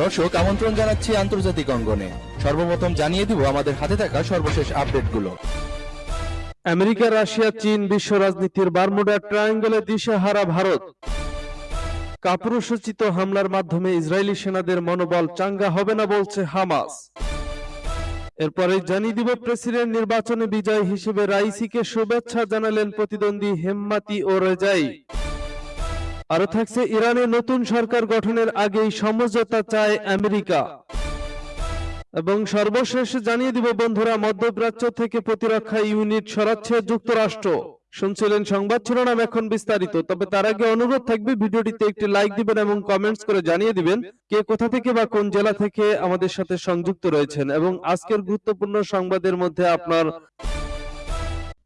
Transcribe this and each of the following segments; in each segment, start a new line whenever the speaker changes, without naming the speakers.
দর্শক, আমন্ত্রণ জানাচ্ছি আন্তর্জাতিক অঙ্গনে। সর্বপ্রথম জানিয়ে দিব আমাদের হাতে থাকা সর্বশেষ আপডেটগুলো।
আমেরিকা, রাশিয়া, চীন বিশ্ব রাজনীতির বারমুডা ট্রায়াঙ্গলে দিশেহারা ভারত। কাপুরুষোচিত হামলার মাধ্যমে ইসরায়েলি সেনাদের মনোবল চাঙ্গা হবে না বলছে হামাস। এরপরে জানিয়ে দিব প্রেসিডেন্ট নির্বাচনে বিজয় হিসেবে রাইসিকে শুভেচ্ছা জানালেন প্রতিদ্বন্দ্বী হেম্মাতি ও রেজাই। আরও থাকছে ইরানে নতুন সরকার গঠনের আগেই সমঝোতা চায় আমেরিকা। এবং সর্বশেষ জানিয়ে দিব বন্ধুরা, মধ্যপ্রাচ্য থেকে প্রতিরক্ষা ইউনিট সরাচ্ছে যুক্তরাষ্ট্র। শুনছিলেন সংবাদ শিরোনাম এখন বিস্তারিত, তবে তার আগে অনুরোধ থাকবে ভিডিওটিতে একটি লাইক দিবেন এবং কমেন্টস করে জানিয়ে দিবেন কে কোথা থেকে বা কোন জেলা থেকে আমাদের সাথে সংযুক্ত রয়েছেন। এবং আজকের গুরুত্বপূর্ণ সংবাদের মধ্যে আপনার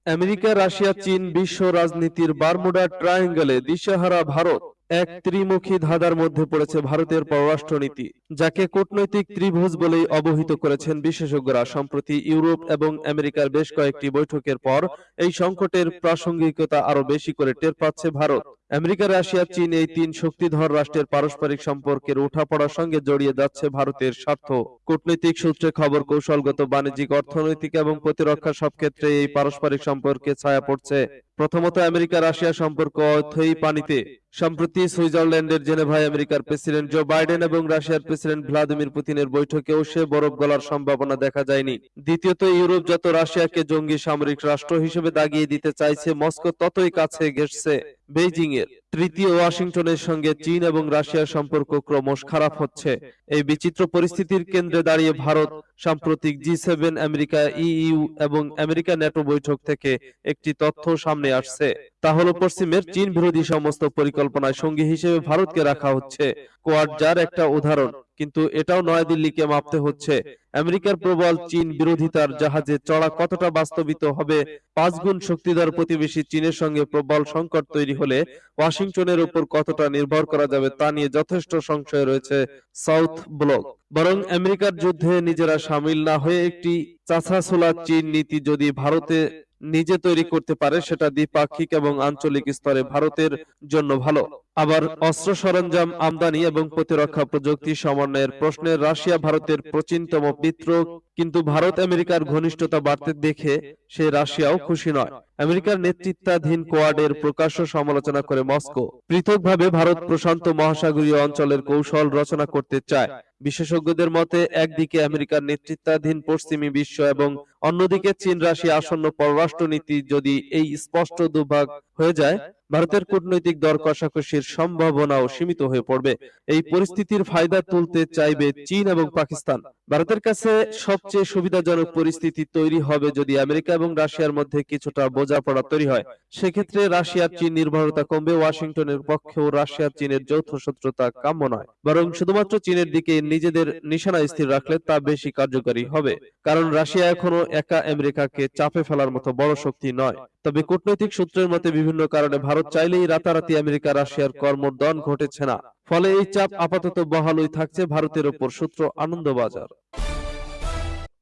আমেরিকা রাশিয়া চীন বিশ্ব রাজনীতির বারমুডা ট্রায়াঙ্গলে দিশাহারা ভারত। এক ত্রিমুখী ধাঁধার মধ্যে পড়েছে ভারতের পররাষ্ট্রনীতি, যাকে কূটনৈতিক ত্রিভুজ বলেই অবহিত করেছেন বিশেষজ্ঞরা। সম্প্রতি ইউরোপ এবং আমেরিকার বেশ কয়েকটি বৈঠকের পর এই সংকটের প্রাসঙ্গিকতা আরও বেশি করে টের পাচ্ছে ভারত। আমেরিকা, রাশিয়া, চীন এই তিন শক্তিধর রাষ্ট্রের পারস্পরিক সম্পর্কের উঠাপড়ার সঙ্গে জড়িয়ে যাচ্ছে ভারতের স্বার্থ। কূটনৈতিক সূত্রে খবর, কৌশলগত বাণিজ্যিক, অর্থনৈতিক এবং প্রতিরক্ষা সব ক্ষেত্রে এই পারস্পরিক সম্পর্কে ছায়া পড়ছে। প্রথমত আমেরিকা, রাশিয়া সম্পর্ক অথই পানিতে। সম্প্রতি সুইজারল্যান্ডের জেনেভায় আমেরিকার প্রেসিডেন্ট জো বাইডেন এবং রাশিয়ার প্রেসিডেন্ট ভ্লাদিমির পুতিনের বৈঠকেও সে বরফ গলার সম্ভাবনা দেখা যায়নি। দ্বিতীয়ত, ইউরোপ যত রাশিয়াকে জঙ্গি সামরিক রাষ্ট্র হিসেবে দাগিয়ে দিতে চাইছে, মস্কো ততই কাছে ঘেসছে বেইজিং এর তৃতীয় ওয়াশিংটনের সঙ্গে চীন এবং রাশিয়ার সম্পর্ক ক্রমশ খারাপ হচ্ছে। এই বিচিত্র পরিস্থিতির কেন্দ্রে দাঁড়িয়ে ভারত সাম্প্রতিক জি সেভেন, আমেরিকা ইইউ এবং আমেরিকা ন্যাটো বৈঠক থেকে একটি তথ্য সামনে আসছে। তা হলো পশ্চিমের চীন বিরোধী সমস্ত পরিকল্পনায় সঙ্গী হিসেবে ভারতকে রাখা হচ্ছে। কোয়াড যার একটা উদাহরণ, কিন্তু এটাও নয়াদিল্লিকে মাপতে হচ্ছে। আমেরিকার প্রবল চীন বিরোধিতার জাহাজে চড়া কতটা বাস্তবিত হবে পাঁচ গুণ শক্তিধর প্রতিবেশী চীনের সঙ্গে প্রবল সংকট তৈরি হলে ওয়াশিংটনের উপর কতটা নির্ভর করা যাবে তা নিয়ে যথেষ্ট সংশয় রয়েছে সাউথ ব্লক। বরং আমেরিকার যুদ্ধে নিজেরা সামিল না হয়ে একটি চাছাছোলা চীন নীতি যদি ভারতে নিজে তৈরি করতে পারে সেটা দ্বিপাক্ষিক এবং আঞ্চলিক স্তরে ভারতের জন্য ভালো। আবার অস্ত্র সরঞ্জাম আমদানি এবং প্রতিরক্ষা প্রযুক্তি সমন্বয়ের প্রশ্নে রাশিয়া ভারতের প্রাচীনতম মিত্র কিন্তু ভারত আমেরিকার ঘনিষ্ঠতা বাড়তে দেখে সে রাশিয়াও খুশি নয়। আমেরিকার নেতৃত্বাধীন কোয়াডের প্রকাশ্য সমালোচনা করে মস্কো। পৃথকভাবে ভারত প্রশান্ত মহাসাগরীয় অঞ্চলের কৌশল রচনা করতে চায়। বিশেষজ্ঞদের মতে, একদিকে আমেরিকার নেতৃত্বাধীন পশ্চিমী বিশ্ব এবং অন্যদিকে চীন রাশিয়া আসন্ন পররাষ্ট্রনীতি যদি এই স্পষ্ট দুভাগ হয়ে যায় ভারতের কূটনৈতিক দর কষাকষির সম্ভাবনাও সীমিত হয়ে পড়বে। এই পরিস্থিতির ফায়দা তুলতে চাইবে চীন এবং পাকিস্তান। ভারতের কাছে সবচেয়ে সুবিধাজনক পরিস্থিতি তৈরি হবে যদি আমেরিকা এবং রাশিয়ার মধ্যে কিছুটা বোঝাপড়া তৈরি হয়। সেক্ষেত্রে রাশিয়ার চীন নির্ভরতা কমবে ওয়াশিংটনের পক্ষেও রাশিয়ার চীনের যৌথ শত্রুতা কাম্য নয়। বরং শুধুমাত্র চীনের দিকে নিজেদের নিশানা স্থির রাখলে তা বেশি কার্যকরী হবে। কারণ রাশিয়া এখনও একা আমেরিকাকে চাপে ফেলার মতো বড় শক্তি নয়। তবে কূটনৈতিক সূত্রের মতে বিভিন্ন কারণে ভারত চাইলেই রাতারাতি আমেরিকা রাশিয়ার কর্মদন ঘটেছে না। ফলে এই চাপ আপাতত বহালই থাকছে ভারতের ওপর সূত্র আনন্দবাজার।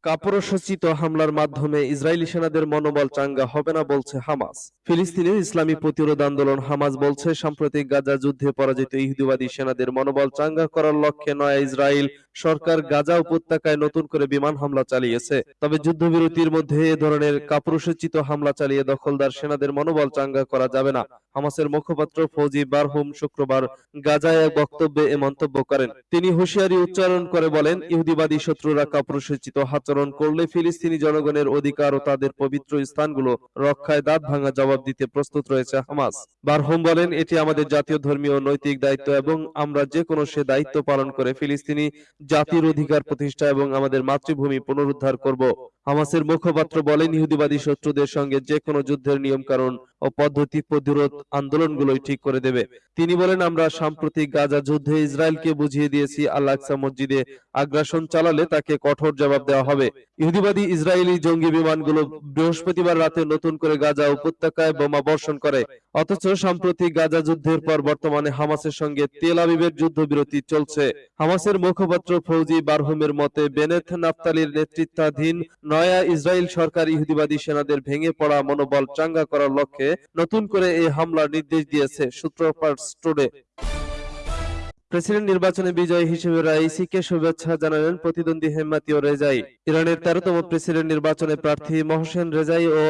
কাপুরসচিত হামলার মাধ্যমে ইসরায়েলি সেনাদের মনোবল চাঙ্গা হবে না বলছে হামাস। ফিলিস্তিনের ইসলামী প্রতিরোধ আন্দোলন হামাস বলছে, সাম্প্রতিক গাজা যুদ্ধে পরাজিত ইহুদিবাদী সেনাদের মনোবল চাঙ্গা করার লক্ষ্যে নয় ইসরায়েল সরকার গাজা উপত্যকায় নতুন করে বিমান হামলা চালিয়েছে। তবে যুদ্ধবিরতির মধ্যে এ ধরনের কাপুরুষোচিত হামলা চালিয়ে দখলদার সেনাদের মনোবল চাঙ্গা করা যাবে না। হামাসের মুখপাত্র ফৌজি বারহুম শুক্রবার গাজায় এক বক্তব্যে এ মন্তব্য করেন। তিনি হুঁশিয়ারি উচ্চারণ করে বলেন, ইহুদিবাদী শত্রুরা কাপুরুষোচিত আচরণ করলে ফিলিস্তিনি জনগণের অধিকার ও তাদের পবিত্র স্থানগুলো রক্ষায় দাঁত ভাঙা জবাব দিতে প্রস্তুত রয়েছে হামাস। বারহুম বলেন, এটি আমাদের জাতীয় ধর্মীয় নৈতিক দায়িত্ব এবং আমরা যে কোনো সে দায়িত্ব পালন করে ফিলিস্তিনি জাতির অধিকার প্রতিষ্ঠা এবং আমাদের মাতৃভূমি পুনরুদ্ধার করব। হামাসের মুখপাত্র বলেন, ইহুদিবাদী শত্রুদের সঙ্গে যে কোনো যুদ্ধের নিয়ম কারণ ও পদ্ধতি প্রতিরোধ আন্দোলনগুলোই ঠিক করে দেবে। তিনি বলেন, আমরা সাম্প্রতিক গাজা যুদ্ধে ইসরায়েলকে বুঝিয়ে দিয়েছি আল্লাহসা মসজিদে আগ্রাসন চালালে তাকে কঠোর জবাব দেওয়া হবে। ইহুদিবাদী ইসরায়েলি জঙ্গি বিমানগুলো বৃহস্পতিবার রাতে নতুন করে গাজা উপত্যকায় বোমা বর্ষণ করে। অথচ সাম্প্রতিক গাজা যুদ্ধের পর বর্তমানে হামাসের সঙ্গে তেল আবিবের যুদ্ধবিরতি চলছে। হামাসের মুখপাত্র ফৌজি বারহুমের মতে, বেনেথ নাফতালির নেতৃত্বাধীন নয়া ইসরায়েল সরকার ইহুদিবাদী সেনাদের ভেঙে পড়া মনোবল চাঙ্গা করার লক্ষ্যে নতুন করে এই হামলার নির্দেশ দিয়েছে সূত্রপাত টুডে প্রেসিডেন্ট নির্বাচনে বিজয়ী হিসেবে রাইসিকে শুভেচ্ছা জানালেন প্রতিদ্বন্দ্বী হেমাতি ও রেজাই। ইরানের তেরোতম প্রেসিডেন্ট নির্বাচনে প্রার্থী মহসেন রেজাই ও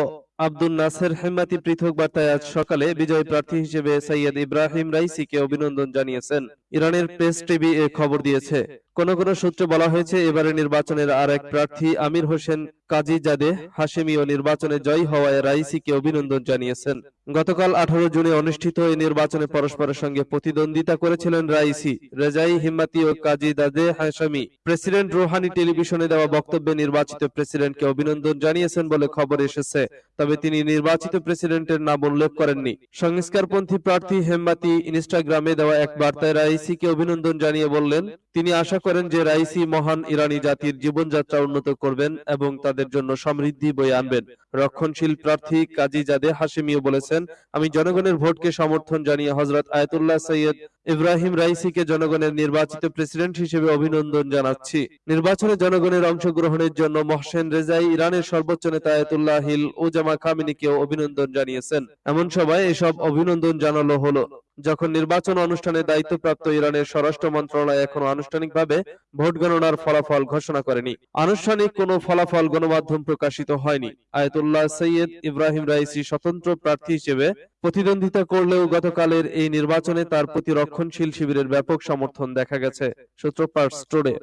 আব্দুল নাসের হেমাতি পৃথক বার্তায় আজ সকালে বিজয়ী প্রার্থী হিসেবে সৈয়দ ইব্রাহিম রাইসিকে অভিনন্দন জানিয়েছেন। ইরানের প্রেস টিভি এ খবর দিয়েছে। কোন কোন সূত্রে বলা হয়েছে এবারে নির্বাচনের আর এক প্রার্থী আমির হোসেন কাজী জাদে হাশেমিও নির্বাচনে জয়ী হওয়ায় রাইসিকে অভিনন্দন জানিয়েছেন। গতকাল আঠারো জুনে অনুষ্ঠিত এই নির্বাচনে পরস্পরের সঙ্গে প্রতিদ্বন্দ্বিতা করেছিলেন রাইসি। রেজাই হিম্মাতি ও কাজী দাদে হাসামি প্রেসিডেন্ট রোহানি টেলিভিশনে দেওয়া বক্তব্যে নির্বাচিত প্রেসিডেন্টকে অভিনন্দন জানিয়েছেন বলে খবর এসেছে, তবে তিনি নির্বাচিত প্রেসিডেন্টের নাম উল্লেখ করেননি। সংস্কারপন্থী প্রার্থী হেম্মাতি ইনস্টাগ্রামে দেওয়া এক বার্তায় রাইসিকে অভিনন্দন জানিয়ে বললেন, তিনি আশা করেন যে রাইসি মহান ইরানি জাতির জীবনযাত্রা উন্নত করবেন এবং তাদের জন্য সমৃদ্ধি বয়ে আনবেন। রক্ষণশীল প্রার্থী কাজী জাদে হাসিমিও বলেছেন, আমি জনগণের ভোটকে সমর্থন জানিয়ে হজরত আয়তুল্লাহ সৈয়দ ইব্রাহিম রাইসিকে জনগণের নির্বাচিত প্রেসিডেন্ট হিসেবে অভিনন্দন জানাচ্ছি। নির্বাচনে জনগণের অংশগ্রহণের জন্য মহসেন রেজাই ইরানের সর্বোচ্চ নেতা আয়তুল্লাহ হিল ওজামা খামিনিকেও অভিনন্দন জানিয়েছেন। এমন সবাই এসব অভিনন্দন জানালো হলো। যখন নির্বাচন অনুষ্ঠানে দায়িত্বপ্রাপ্ত ইরানের স্বরাষ্ট্র মন্ত্রণালয় এখনও আনুষ্ঠানিকভাবে ভোট গণনার ফলাফল ঘোষণা করেনি। আনুষ্ঠানিক কোনো ফলাফল গণমাধ্যম প্রকাশিত হয়নি। আয়তুল্লাহ সৈয়দ ইব্রাহিম রাইসি স্বতন্ত্র প্রার্থী হিসেবে প্রতিদ্বন্দ্বিতা করলেও গতকালের এই নির্বাচনে তার প্রতি রক্ষণশীল শিবিরের ব্যাপক সমর্থন দেখা গেছে সূত্রপাত স্টোরে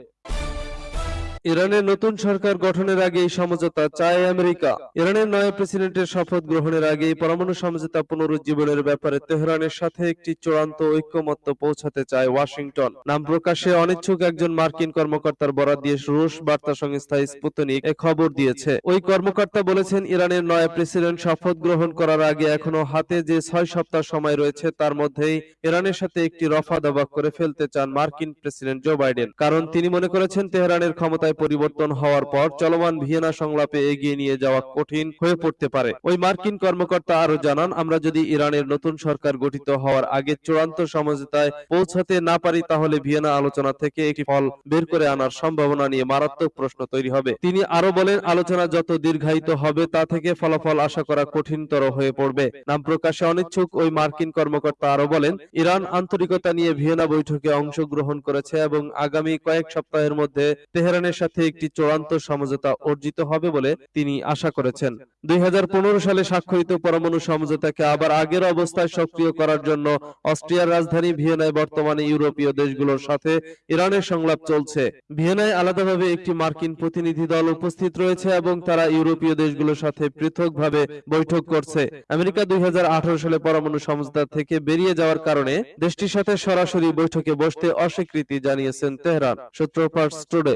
ইরানের নতুন সরকার গঠনের আগেই সমঝোতা চায় আমেরিকা। ইরানের নয়া প্রেসিডেন্টের শপথ গ্রহণের আগেই পরমাণু সমঝোতা পুনরুজ্জীবনের ব্যাপারে তেহরানের সাথে একটি চূড়ান্ত ঐক্যমত্য পৌঁছাতে চায় ওয়াশিংটন। নাম প্রকাশে অনিচ্ছুক একজন মার্কিন কর্মকর্তার বরাত দিয়ে রুশ বার্তা সংস্থা স্পুতনিক এ খবর দিয়েছে। ওই কর্মকর্তা বলেছেন, ইরানের নয়া প্রেসিডেন্ট শপথ গ্রহণ করার আগে এখনও হাতে যে ছয় সপ্তাহ সময় রয়েছে, তার মধ্যেই ইরানের সাথে একটি রফা দফা করে ফেলতে চান মার্কিন প্রেসিডেন্ট জো বাইডেন। কারণ তিনি মনে করেছেন, তেহরানের ক্ষমতায় পরিবর্তন হওয়ার পর চলমান ভিয়েনা সংলাপে এগিয়ে নিয়ে যাওয়া কঠিন হয়ে পড়তে পারে। ওই মার্কিন কর্মকর্তা আরও জানান, আমরা যদি ইরানের নতুন সরকার গঠিত হওয়ার আগে চূড়ান্ত সমঝোতায় পৌঁছাতে না পারি, তাহলে ভিয়েনা আলোচনা থেকে একটি ফল বের করে আনার সম্ভাবনা নিয়ে মারাত্মক প্রশ্ন তৈরি হবে। তিনি আরও বলেন, আলোচনা যত দীর্ঘায়িত হবে, তা থেকে ফলাফল আশা করা কঠিনতর হয়ে পড়বে। নাম প্রকাশে অনিচ্ছুক, ওই মার্কিন কর্মকর্তা আরও বলেন, ইরান আন্তরিকতা নিয়ে ভিয়েনা বৈঠকে অংশগ্রহণ করেছে এবং আগামী কয়েক সপ্তাহের মধ্যে তেহরানের সাথে একটি চূড়ান্ত সমঝোতা অর্জিত হবে বলে তিনি আশা করেছেন। দুই হাজার পনেরো সালে স্বাক্ষরিত পরমাণু সমঝোতাকে আবার আগের অবস্থায় সক্রিয় করার জন্য অস্ট্রিয়ার রাজধানী ভিয়েনায় বর্তমানে ইউরোপীয় দেশগুলোর সাথে ইরানের সংলাপ চলছে। ভিয়েনায় আলাদাভাবে একটি মার্কিন প্রতিনিধি দল উপস্থিত রয়েছে এবং তারা ইউরোপীয় দেশগুলোর সাথে পৃথকভাবে বৈঠক করছে। আমেরিকা দুই হাজার আঠারো সালে পরমাণু সমঝোতা থেকে বেরিয়ে যাওয়ার কারণে দেশটির সাথে সরাসরি বৈঠকে বসতে অস্বীকৃতি জানিয়েছেন তেহরান। সূত্র সূত্রপাত টুডে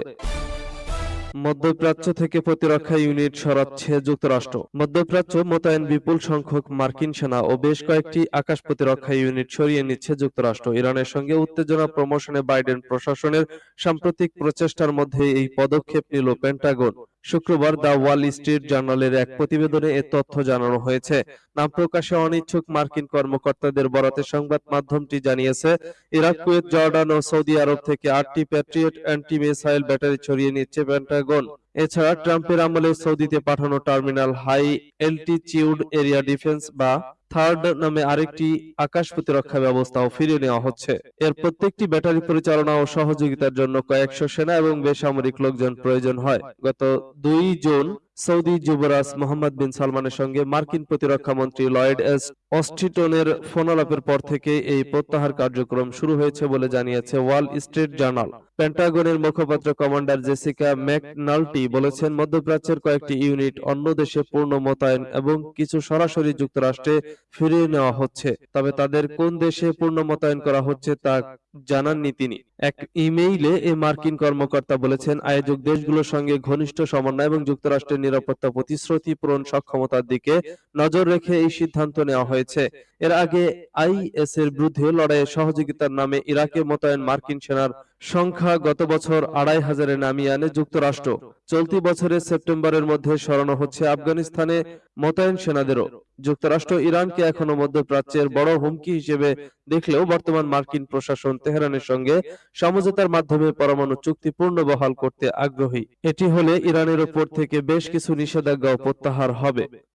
মধ্যপ্রাচ্য থেকে প্রতিরক্ষা ইউনিট সরাচ্ছে যুক্তরাষ্ট্র। মধ্যপ্রাচ্য মোতায়েন বিপুল সংখ্যক মার্কিন সেনা ও বেশ কয়েকটি আকাশ প্রতিরক্ষা ইউনিট সরিয়ে নিচ্ছে যুক্তরাষ্ট্র। ইরানের সঙ্গে উত্তেজনা প্রমোশনে বাইডেন প্রশাসনের সাম্প্রতিক প্রচেষ্টার মধ্যে এই পদক্ষেপ নিল পেন্টাগন। শুক্রবার দ্য ওয়াল স্ট্রিট জার্নালের এক প্রতিবেদনে এ তথ্য জানানো হয়েছে। নাম প্রকাশে অনিচ্ছুক মার্কিন কর্মকর্তাদের বরাতে সংবাদ মাধ্যমটি জানিয়েছে, ইরাক, কুয়েত, জর্ডান ও সৌদি আরব থেকে আটটি প্যাট্রিয়ট অ্যান্টি মিসাইল ব্যাটারি ছড়িয়ে নিচ্ছে পেন্টাগন। এছাড়া ট্রাম্পের আমলে সৌদিতে পাঠানো terminal high altitude area defence বা থার্ড নামে আরেকটি আকাশ প্রতিরক্ষা ব্যবস্থাও ফিরিয়ে নেওয়া হচ্ছে। এর প্রত্যেকটি ব্যাটারি পরিচালনা ও সহযোগিতার জন্য কয়েকশো সেনা এবং বেসামরিক লোকজন প্রয়োজন হয়। গত দুই জুন সৌদি যুবরাজ মোহাম্মদ বিন সালমানের সঙ্গে মার্কিন প্রতিরক্ষা মন্ত্রী লয়েড এস অস্টিটনের ফোনালাপের পর থেকে এই প্রত্যাহার কার্যক্রম শুরু হয়েছে বলে জানিয়েছে ওয়াল স্ট্রিট জার্নাল। পেন্টাগনের মুখপাত্র কমান্ডার জেসিকা ম্যাকনাল্টি বলেছেন, মধ্যপ্রাচ্যের কয়েকটি ইউনিট অন্য দেশে পূর্ণ মোতায়েন এবং কিছু সরাসরি যুক্তরাষ্ট্রে ফিরিয়ে নেওয়া হচ্ছে। তবে তাদের কোন দেশে পূর্ণ মোতায়েন করা হচ্ছে তা জানাননি তিনি এক ইমেইলে এ মার্কিন কর্মকর্তা বলেছেন, আয়োজক দেশগুলোর সঙ্গে ঘনিষ্ঠ সমন্বয় এবং যুক্তরাষ্ট্রের নিরাপত্তা প্রতিশ্রুতি পূরণ সক্ষমতার দিকে নজর রেখে এই সিদ্ধান্ত নেওয়া হয়েছে। এর আগে আইএস এর বিরুদ্ধে লড়াইয়ে সহযোগিতার নামে ইরাকে মোতায়েন মার্কিন সেনার সংখ্যা গত বছর আড়াই হাজারে নামিয়ে আনে যুক্তরাষ্ট্র। চলতি বছরের সেপ্টেম্বরের মধ্যে সরানো হচ্ছে আফগানিস্তানে মোতায়েন সেনাদেরও। যুক্তরাষ্ট্র ইরানকে এখনও মধ্যপ্রাচ্যের বড় হুমকি হিসেবে দেখলেও বর্তমান মার্কিন প্রশাসন তেহরানের সঙ্গে সমঝোতার মাধ্যমে পরমাণু চুক্তি পূর্ণ বহাল করতে আগ্রহী। এটি হলে ইরানের ওপর থেকে বেশ কিছু নিষেধাজ্ঞাও প্রত্যাহার হবে।